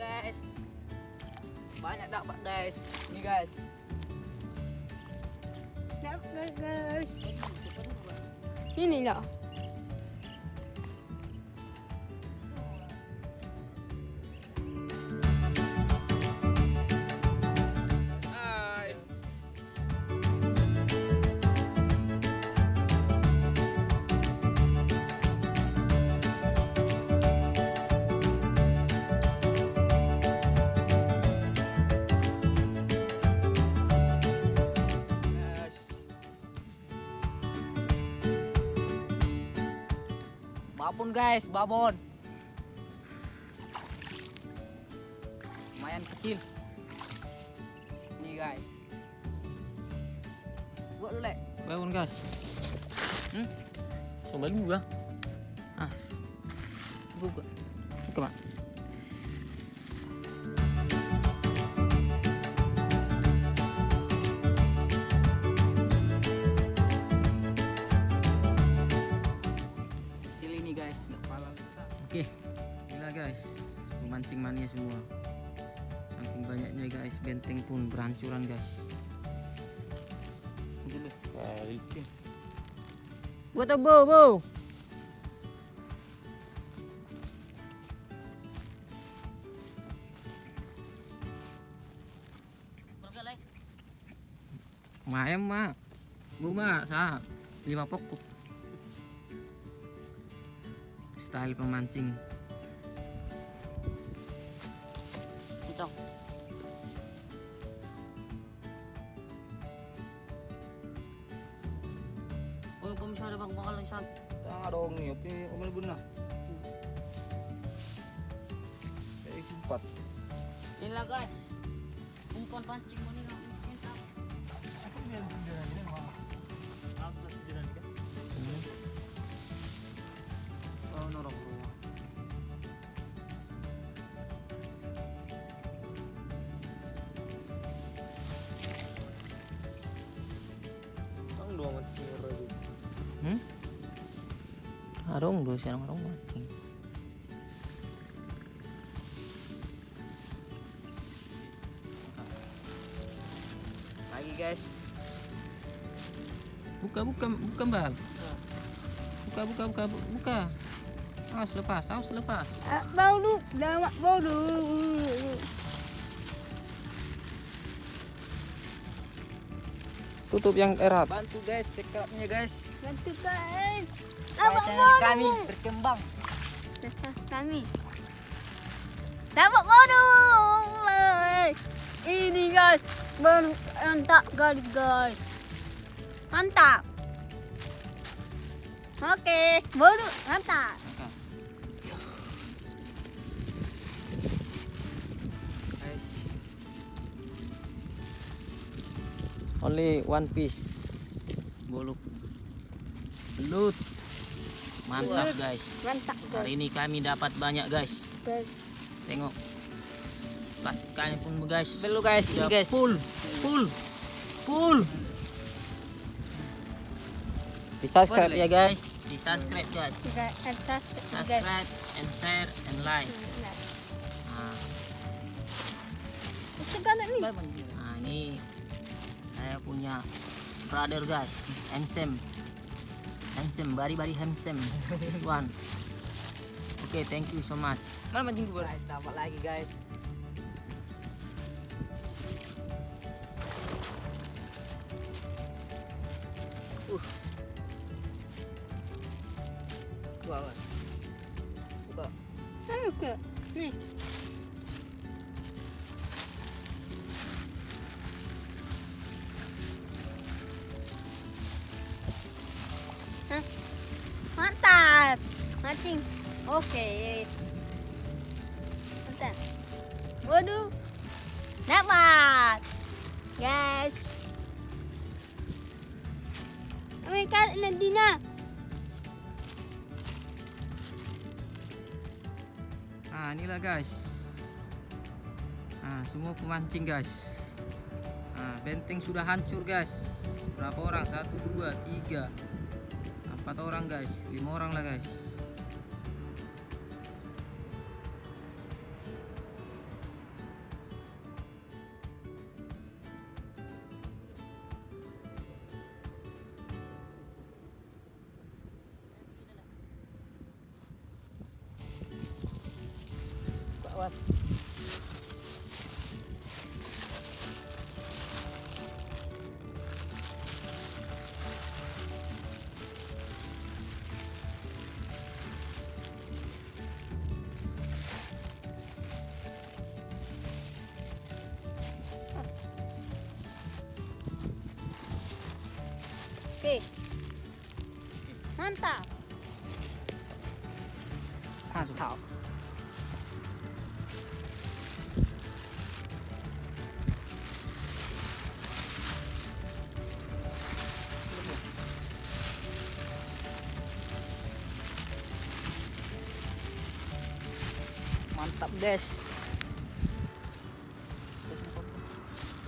guys banyak dapat guys ini guys Dapat guys. Ini lah. Babon guys babon lumayan kecil ini guys buat dulu lek Bangun guys. Hmm? Kembali juga. As. Buka. Buka, Mak. Guys. Pemancing mania semua. Saking banyaknya guys, benteng pun berhancuran guys. Gua tuh bo, bo. Mayam mak, bu mak sah lima pokok. Style pemancing. Ucok. Oh, pemisah bang. Tanga dong nih, oke, omen buna. Eh. Inilah guys. Umpan pancing mo. Oh, Arong do siya ng arong mancing. lagi guys Buka, buka, buka bal. Buka, buka, buka, buka. Awas lepas, awas lepas. Ah, Bau lu. Damat bau lu. Tutup yang erat. bantu guys sekapnya guys Bantu guys. Kami berkembang Kami. Dapat lu. Ini guys. Mantap kali guys. Mantap. Oke, baru mantap. Only one piece. Buluk. Belut. Mantap guys. Mantap guys. Hari ini kami dapat banyak guys. guys. Tengok. Plastikannya pun guys. dulu guys ini Sudah guys Full. Full. Full. Di subscribe ya guys. Di subscribe guys. And subscribe guys. Subscribe and share and like. Nah, nih. nah ini saya punya brother guys. Handsome. Handsome, very very handsome. This one. Oke, thank you so much. mana mancing gue guys dapat lagi guys uh buka apa? buka Ayo ke. Nih. Mancing. Oke. Mantap. Waduh. Dapat. Guys. Mereka Nadina. Nah, inilah guys. Nah, semua pemancing guys. Nah, benteng sudah hancur guys. Berapa orang? Satu, dua, tiga, empat orang guys. Lima orang lah guys. こうやって。Oke. Mantap. 看是好。Mantap guys.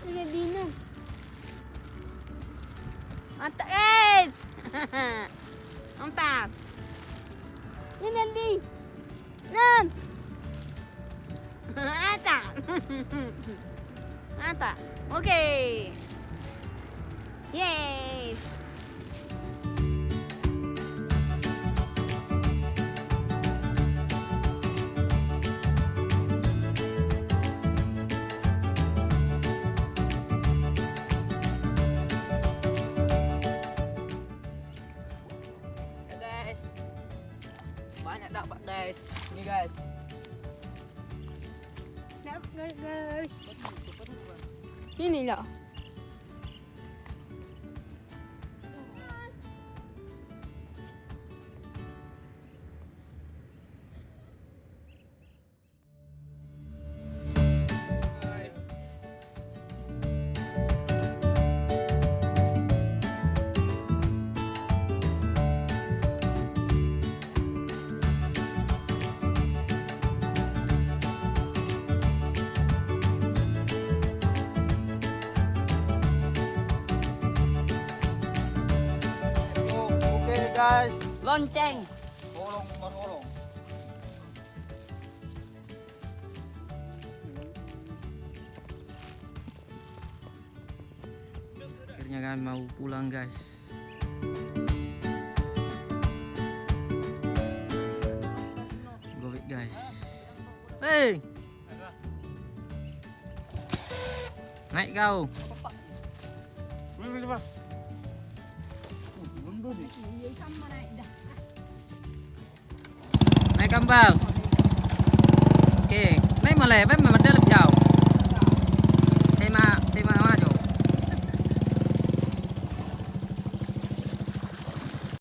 Lihat Dina. Mantap guys. Mantap. Ini nanti. Nan. Mantap. Mantap. Oke. guys. Ini guys. Ini loh. guys. Lonceng. Golong, bukan golong. Akhirnya kan mau pulang guys. Gobit guys. Hey. Naik kau. Mari kita. Này cầm vào. Ok, nay mà lẻ bắt mà mặt đất lập chảo.